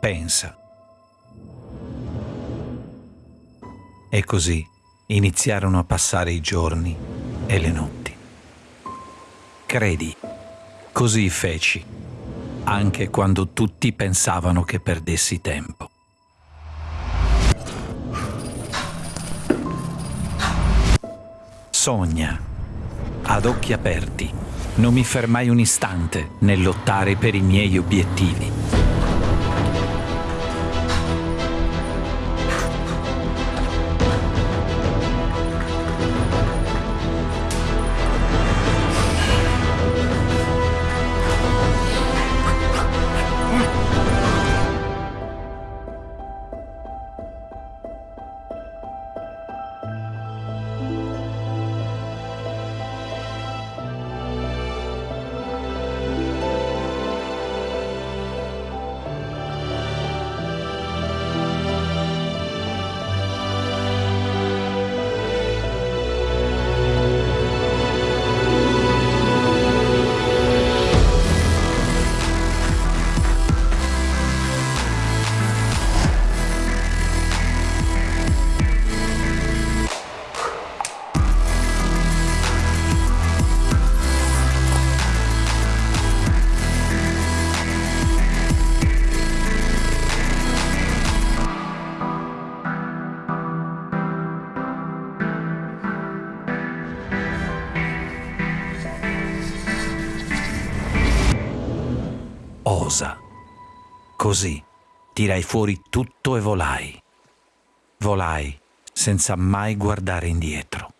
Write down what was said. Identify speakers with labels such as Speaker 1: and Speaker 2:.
Speaker 1: pensa. E così iniziarono a passare i giorni e le notti. Credi, così feci, anche quando tutti pensavano che perdessi tempo. Sogna, ad occhi aperti, non mi fermai un istante nel lottare per i miei obiettivi. Osa. Così tirai fuori tutto e volai. Volai senza mai guardare indietro.